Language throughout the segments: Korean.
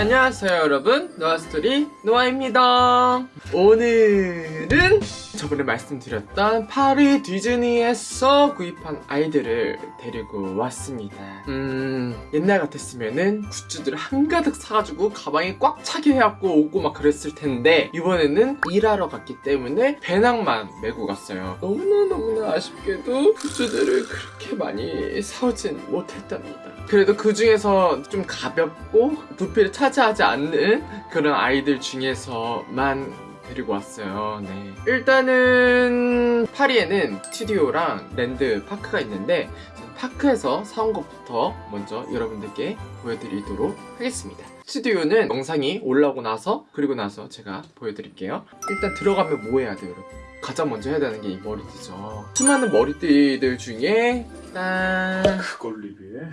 안녕하세요 여러분. 노아스토리 노아입니다. 오늘은 저번에 말씀드렸던 파리 디즈니에서 구입한 아이들을 데리고 왔습니다. 음. 옛날 같았으면은 굿즈들을 한가득 사가지고 가방에 꽉 차게 해갖고 오고 막 그랬을 텐데 이번에는 일하러 갔기 때문에 배낭만 메고 갔어요. 너무나너무나 아쉽게도 굿즈들을 그렇게 많이 사오진 못했답니다. 그래도 그 중에서 좀 가볍고 부피를 차지하지 않는 그런 아이들 중에서만 데리고 왔어요. 네. 일단은 파리에는 스튜디오랑 랜드 파크가 있는데 파크에서 사온 것부터 먼저 여러분들께 보여드리도록 하겠습니다. 스튜디오는 영상이 올라오고 나서 그리고 나서 제가 보여드릴게요. 일단 들어가면 뭐 해야 돼요, 여러분? 가장 먼저 해야 되는 게 이 머리띠죠. 수많은 머리띠들 중에 짠 그걸 리뷰해?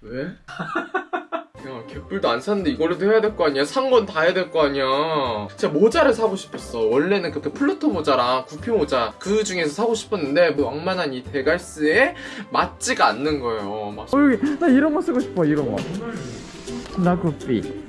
왜? 야 개뿔도 안 샀는데 이거라도 해야 될 거 아니야? 산 건 다 해야 될 거 아니야? 진짜 모자를 사고 싶었어. 원래는 그렇게 플루토 모자랑 구피 모자 그 중에서 사고 싶었는데 그 왕만한 이 데갈스에 맞지가 않는 거예요. 막어 여기 나 이런 거 쓰고 싶어 이런 거. 나구삐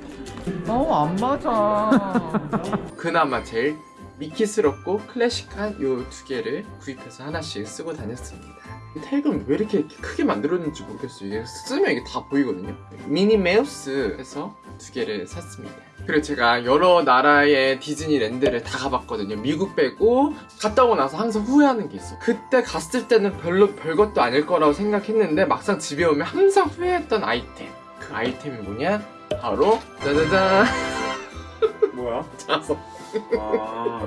어안 맞아. 그나마 제일 미키스럽고 클래식한 요 두 개를 구입해서 하나씩 쓰고 다녔습니다 이 택은 왜 이렇게 크게 만들었는지 모르겠어요. 이게 쓰면 이게 다 보이거든요. 미니 메우스에서 두 개를 샀습니다. 그리고 제가 여러 나라의 디즈니랜드를 다 가봤거든요. 미국 빼고 갔다 오고 나서 항상 후회하는 게 있어 그때 갔을 때는 별로 별것도 아닐 거라고 생각했는데 막상 집에 오면 항상 후회했던 아이템. 그 아이템이 뭐냐? 바로 짜자잔. 뭐야? 자석. 아.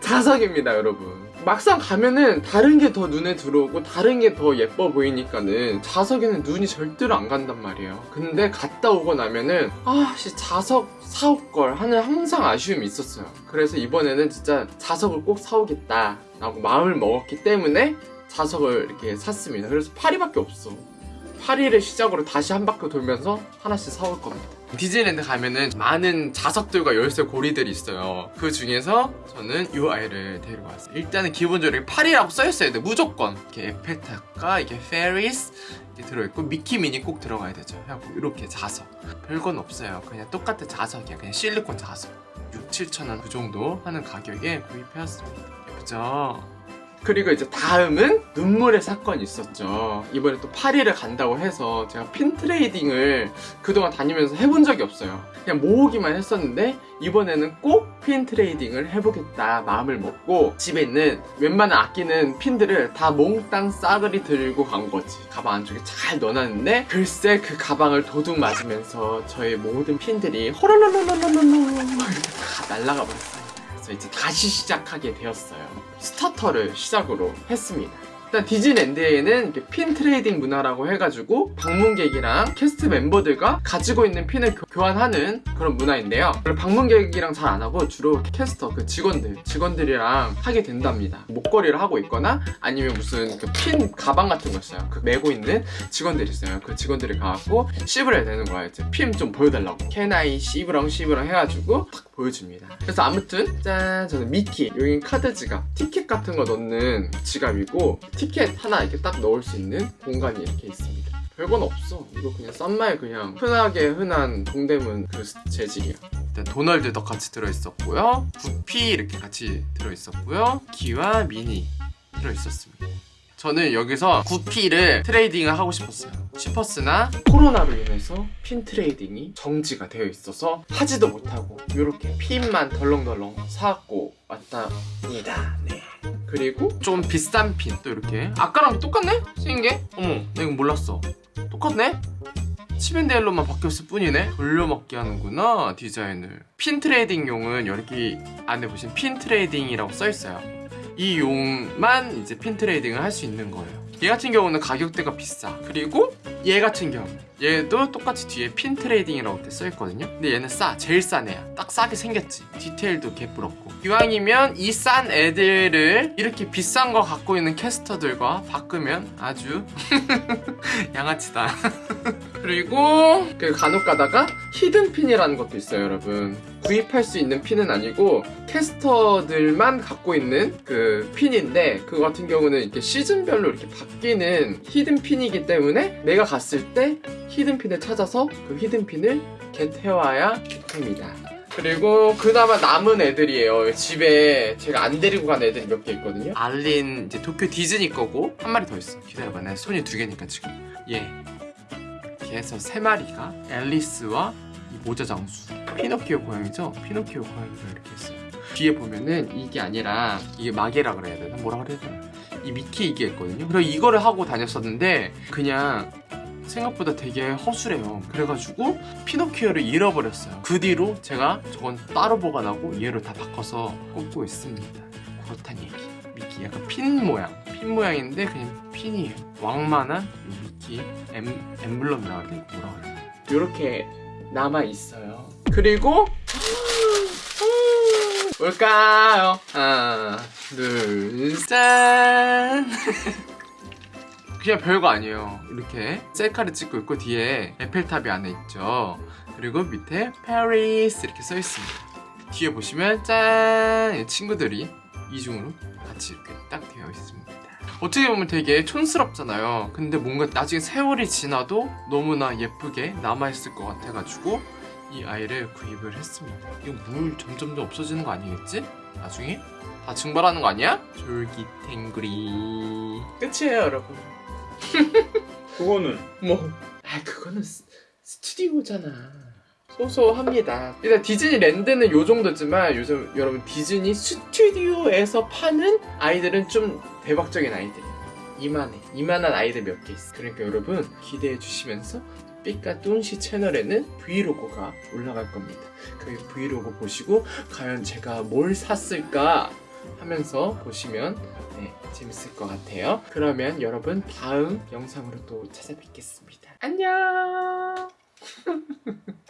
자석입니다 여러분 막상 가면은 다른 게 더 눈에 들어오고 다른 게 더 예뻐 보이니까는 자석에는 눈이 절대로 안 간단 말이에요. 근데 갔다 오고 나면은 아씨 자석 사올 걸 하는 항상 아쉬움이 있었어요. 그래서 이번에는 진짜 자석을 꼭 사오겠다 라고 마음을 먹었기 때문에 자석을 이렇게 샀습니다. 그래서 파리밖에 없어 파리를 시작으로 다시 한 바퀴 돌면서 하나씩 사올 겁니다. 디즈니랜드 가면은 많은 자석들과 열쇠 고리들이 있어요. 그 중에서 저는 이 아이를 데리고 왔어요. 일단은 기본적으로 파리라고 써있어야 돼. 무조건. 이렇게 에펠탑과 이게 페리스 이렇게 들어있고 미키 미니 꼭 들어가야 되죠. 하고 이렇게 자석. 별건 없어요. 그냥 똑같은 자석이야 그냥 실리콘 자석. 6, 7천원 그 정도 하는 가격에 구입해왔습니다. 예쁘죠? 그리고 이제 다음은 눈물의 사건이 있었죠. 이번에 또 파리를 간다고 해서 제가 pin trading을 그동안 다니면서 해본 적이 없어요. 그냥 모으기만 했었는데 이번에는 꼭 pin trading을 해보겠다 마음을 먹고 집에 있는 웬만한 아끼는 핀들을 다 몽땅 싸그리 들고 간 거지. 가방 안쪽에 잘 넣어놨는데 글쎄 그 가방을 도둑 맞으면서 저의 모든 핀들이 호롤롤롤롤롤 이렇게 다 날아가 버렸어요. 그래서 이제 다시 시작하게 되었어요. starter를 시작으로 했습니다. 일단 디즈니랜드에는 이렇게 pin trading 문화라고 해가지고 방문객이랑 cast member들과 가지고 있는 핀을 교, 환하는 그런 문화인데요. 방문객이랑 잘 안 하고 주로 캐스터 그 직원들 직원들이랑 하게 된답니다. 목걸이를 하고 있거나 아니면 무슨 그 핀 가방 같은 거 있어요. 그 메고 있는 직원들이 있어요. 그 직원들이 가갖고 씹을 해야 되는 거예요. 핀좀 보여달라고. 캐나이 씹으렁 씹으렁 해가지고 딱 보여줍니다. 그래서 아무튼 짠 저는 미키 여기 카드 지갑 티켓 같은 거 넣는 지갑이고 티켓 하나 이렇게 딱 넣을 수 있는 공간이 이렇게 있습니다. 별건 없어. 이거 그냥 싼말 그냥 흔하게 흔한 동대문 그 재질이야. 일단 도널드 덕 같이 들어있었고요. 구피 이렇게 같이 들어있었고요. 미키와 미니 들어있었습니다. 저는 여기서 구피를 trading을 하고 싶었어요. 싶었으나 코로나로 인해서 pin trading이 정지가 되어 있어서 하지도 못하고 이렇게 핀만 덜렁덜렁 사갖고 왔답니다. 네. 그리고 좀 비싼 핀 또 이렇게 아까랑 똑같네? 생긴 게? 어머 나 이거 몰랐어 똑같네? 칩앤데일로만 바뀌었을 뿐이네 돌려먹기 하는구나 디자인을 pin trading용은 여기 안에 보시면 pin trading이라고 써있어요 이 용만 이제 pin trading을 할 수 있는 거예요 얘 같은 경우는 가격대가 비싸. 그리고 얘 같은 경우 얘도 똑같이 뒤에 pin trading이라고 써있거든요. 근데 얘는 싸 제일 싼 애야 딱 싸게 생겼지. 디테일도 개뿔없고 기왕이면 이 싼 애들을 이렇게 비싼 거 갖고 있는 캐스터들과 바꾸면 아주 양아치다. 그리고 그 간혹 가다가 hidden pin이라는 것도 있어요, 여러분. 구입할 수 있는 핀은 아니고 캐스터들만 갖고 있는 그 핀인데 그거 같은 경우는 이렇게 시즌별로 이렇게 바뀌는 hidden pin이기 때문에 내가 갔을 때 hidden pin을 찾아서 그 hidden pin을 get해와야 합니다. 그리고 그나마 남은 애들이에요. 집에 제가 안 데리고 간 애들이 몇 개 있거든요. 알린 이제 도쿄 디즈니 거고 한 마리 더 있어. 기다려봐. 내 손이 두 개니까 지금. 예. 해서 세 마리가 앨리스와 이 모자 장수. 피노키오 고양이죠? 피노키오 고양이가 이렇게 있어요. 뒤에 보면은 이게 아니라 이게 마개라 그래야 되나? 뭐라 그래야 되나? 이 미키 이게 있거든요. 그래서 이거를 하고 다녔었는데 그냥 생각보다 되게 허술해요. 그래가지고 피노키오를 잃어버렸어요. 그 뒤로 제가 저건 따로 보관하고 얘를 다 바꿔서 꽂고 있습니다. 그렇단 얘기. 미키 약간 핀 모양. 핀 모양인데 그냥 핀이에요. 왕만한 이 미키 엠, 해야 돼? 뭐라 그래야 돼? 이렇게 남아 있어요. 그리고 뭘까요? 하나, 둘, 짠! 그냥 별거 아니에요. 이렇게 셀카를 찍고 있고 뒤에 에펠탑이 안에 있죠. 그리고 밑에 파리스 이렇게 써 있습니다. 뒤에 보시면 짠! 이 친구들이 이중으로 같이 이렇게 딱 되어 있습니다. 어떻게 보면 되게 촌스럽잖아요. 근데 뭔가 나중에 세월이 지나도 너무나 예쁘게 남아있을 것 같아가지고 이 아이를 구입을 했습니다. 이거 물 점점점 없어지는 거 아니겠지? 나중에? 다 증발하는 거 아니야? 졸기탱구리 끝이에요 여러분 그거는 뭐, 아 그거는 스, 스튜디오잖아. 소소합니다. 일단 디즈니랜드는 요 정도지만 요즘 여러분 디즈니 스튜디오에서 파는 아이들은 좀 대박적인 아이들이에요. 이만해. 이만한 아이들 몇 개 있어. 그러니까 여러분 기대해 주시면서 삐까뚱시 채널에는 브이로그가 올라갈 겁니다. 그 브이로그 보시고 과연 제가 뭘 샀을까 하면서 보시면 네, 재밌을 것 같아요. 그러면 여러분 다음 영상으로 또 찾아뵙겠습니다. 안녕!